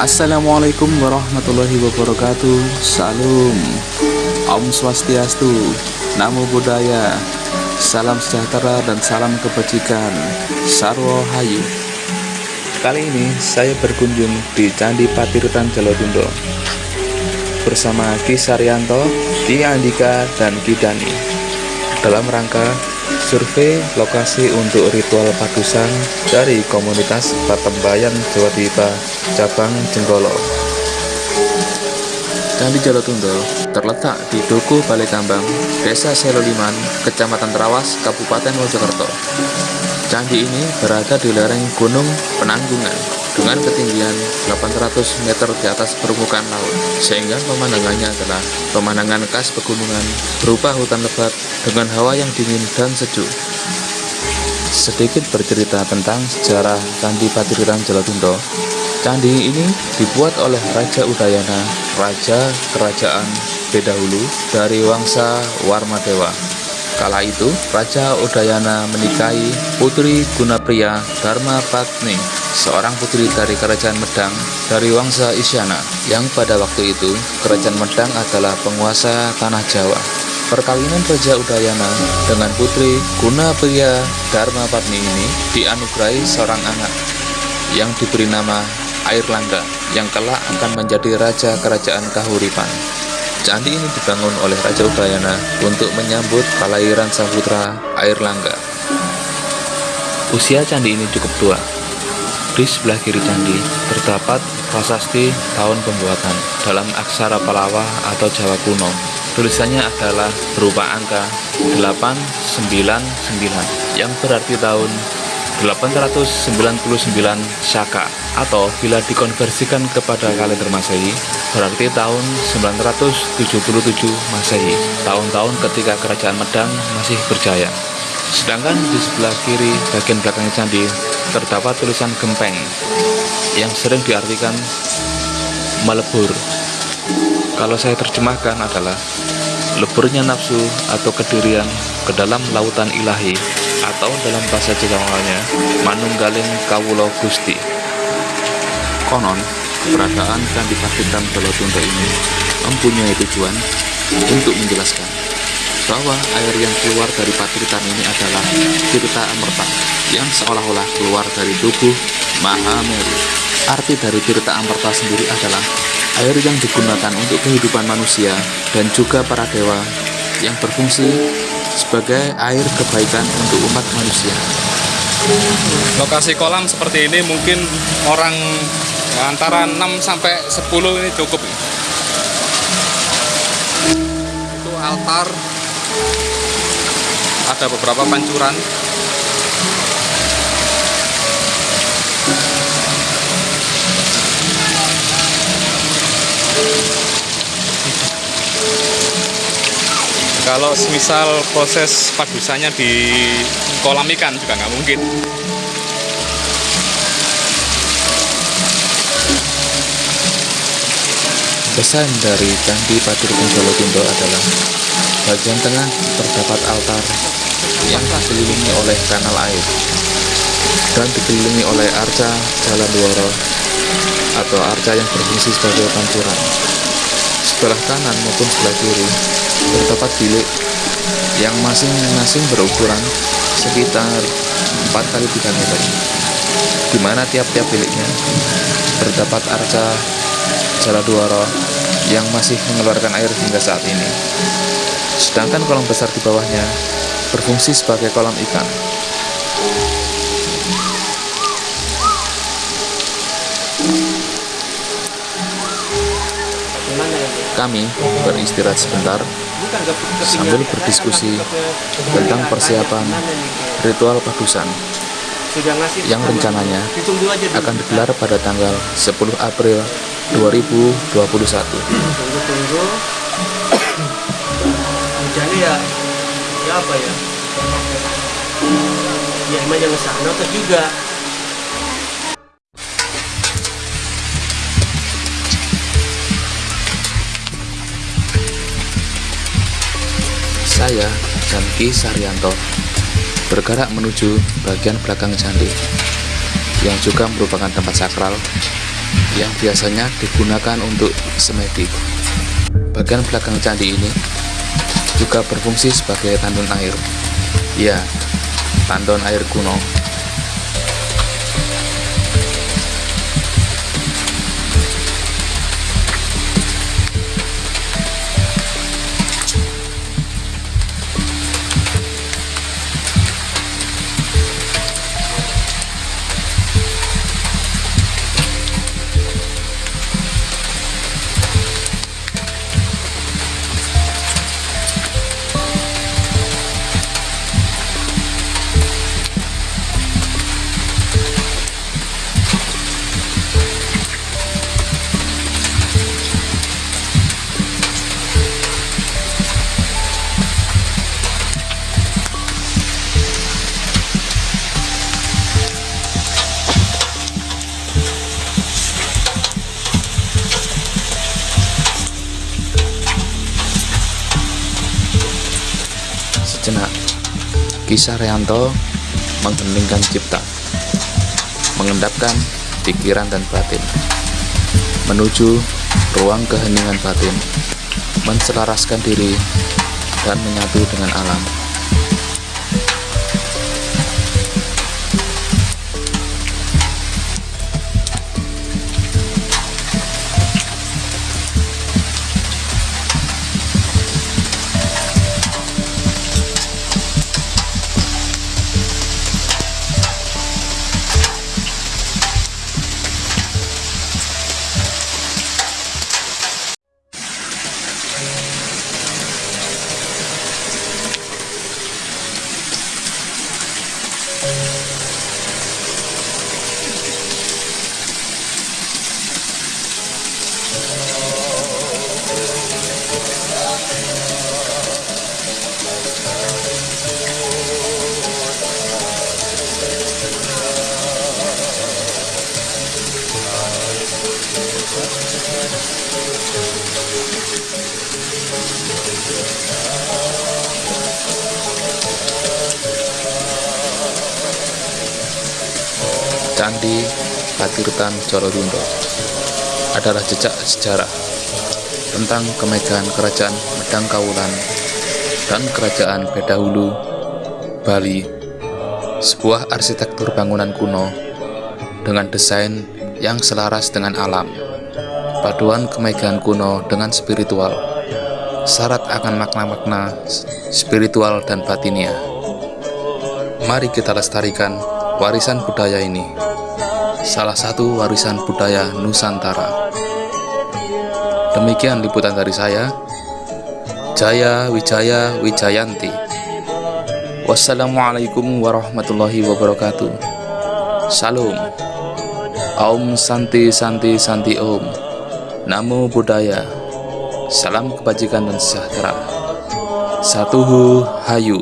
Assalamualaikum warahmatullahi wabarakatuh. Salam. Om Swastiastu. Namo Buddhaya. Salam sejahtera dan salam kebajikan. Sarwo Hayu. Kali ini saya berkunjung di Candi Patirutan Jolotundo Bersama Ki Saryanto, Ki Andika, dan Ki Dani Dalam rangka survei lokasi untuk ritual padusan dari komunitas Patembayan Jawa Dipa cabang Jenggolo Candi Jolotundo terletak di Duku Balai Kambang, Desa Seloliman, Kecamatan Trawas, Kabupaten Mojokerto. Candi ini berada di lereng Gunung Penanggungan dengan ketinggian 800 meter di atas permukaan laut, sehingga pemandangannya adalah pemandangan khas pegunungan berupa hutan lebat dengan hawa yang dingin dan sejuk. Sedikit bercerita tentang sejarah Candi Patirutan Jolotundo. Candi ini dibuat oleh Raja Udayana, Raja Kerajaan Bedahulu dari Wangsa Warmadewa. Kala itu, Raja Udayana menikahi Putri Gunapriya Dharma Patni seorang putri dari Kerajaan Medang dari Wangsa Isyana yang pada waktu itu Kerajaan Medang adalah penguasa tanah Jawa. Perkawinan Raja Udayana dengan putri Guna Priya Dharma Patni ini dianugerahi seorang anak yang diberi nama Airlangga yang kelak akan menjadi Raja Kerajaan Kahuripan. Candi ini dibangun oleh Raja Udayana untuk menyambut kelahiran sang putra Airlangga. Usia candi ini cukup tua, di sebelah kiri candi terdapat prasasti tahun pembuatan dalam aksara Palawa atau Jawa kuno. Tulisannya adalah berupa angka 899 yang berarti tahun 899 Saka atau bila dikonversikan kepada kalender Masehi berarti tahun 977 Masehi tahun-tahun ketika kerajaan Medang masih berjaya sedangkan di sebelah kiri bagian belakangnya candi terdapat tulisan gempeng yang sering diartikan melebur. Kalau saya terjemahkan adalah leburnya nafsu atau kedirian ke dalam lautan ilahi atau dalam bahasa Jawanya manunggaling kawulo gusti. Konon, keberadaan Candi Pakitan Jolotundo ini mempunyai tujuan untuk menjelaskan bahwa air yang keluar dari patritan ini adalah Tirta Amerta yang seolah-olah keluar dari tubuh Mahameru. Arti dari Tirta Amerta sendiri adalah air yang digunakan untuk kehidupan manusia dan juga para dewa yang berfungsi sebagai air kebaikan untuk umat manusia. Lokasi kolam seperti ini mungkin orang antara 6 sampai 10 ini cukup. Itu altar. Ada beberapa pancuran. Kalau misal proses padusannya di kolam ikan juga nggak mungkin Pesan dari Candi Patirpun Jolotundo adalah bagian tengah terdapat altar yang dikelilingi oleh kanal air dan dikelilingi oleh arca jalan luaro atau arca yang berfungsi sebagai pancuran. Sebelah kanan maupun sebelah kiri terdapat bilik yang masing-masing berukuran sekitar 4 kali 3 meter di mana tiap-tiap biliknya terdapat arca jalan luaro yang masih mengeluarkan air hingga saat ini. Sedangkan kolam besar di bawahnya berfungsi sebagai kolam ikan. Kami beristirahat sebentar sambil berdiskusi tentang persiapan ritual padusan yang rencananya akan digelar pada tanggal 10 April 2021. Tunggu-tunggu. Hujannya ya, ya apa ya? Ya emang yang sana juga Saya dan Ki Saryanto bergerak menuju bagian belakang candi yang juga merupakan tempat sakral yang biasanya digunakan untuk semedi. Bagian belakang candi ini juga berfungsi sebagai tandon air. Ya, tandon air kuno. Sejenak, kisah Reanto mengheningkan cipta, mengendapkan pikiran dan batin, menuju ruang keheningan batin, menselaraskan diri, dan menyatu dengan alam. Candi Patirtan Jolotundo adalah jejak sejarah tentang kemegahan kerajaan Medang Kaulan dan kerajaan Bedahulu, Bali, sebuah arsitektur bangunan kuno dengan desain yang selaras dengan alam, paduan kemegahan kuno dengan spiritual, syarat akan makna-makna spiritual dan batinia. Mari kita lestarikan warisan budaya ini salah satu warisan budaya Nusantara. Demikian liputan dari saya, Jaya Wijaya Wijayanti. Wassalamualaikum warahmatullahi wabarakatuh. Salam. Om Santi Santi Santi Om. Namo Buddhaya. Salam kebajikan dan sejahtera. Satuhu Hayu.